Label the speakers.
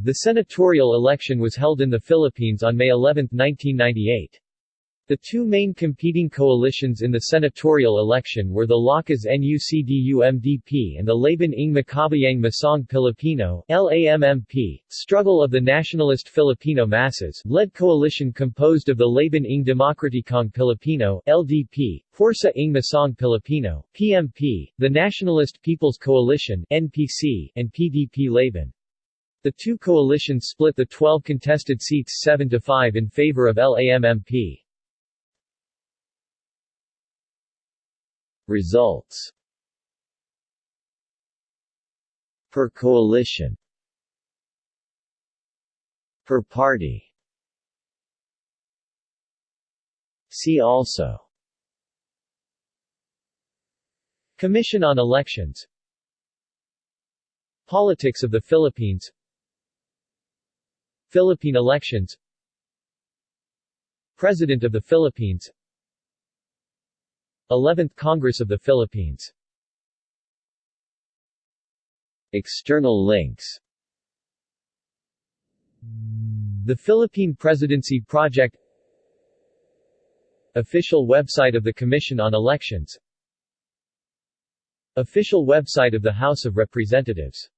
Speaker 1: The senatorial election was held in the Philippines on May 11, 1998. The two main competing coalitions in the senatorial election were the Lakas NUCD-UMDP and the Laban ng Makabayang Masang Pilipino LAMMP, Struggle of the Nationalist Filipino Masses, led coalition composed of the Laban ng Demokratikong Pilipino LDP, Pwersa ng Masang Pilipino PMP, the Nationalist People's Coalition NPC, and PDP Laban. The two coalitions split the 12 contested seats 7 to 5 in favor of LAMMP.
Speaker 2: Results. Per coalition. Per party. See also.
Speaker 1: Commission on Elections. Politics of the Philippines Philippine elections. President of the Philippines. 11th Congress of the Philippines.
Speaker 2: External links.
Speaker 1: The Philippine Presidency Project. Official website of the Commission on Elections. Official website of the House of Representatives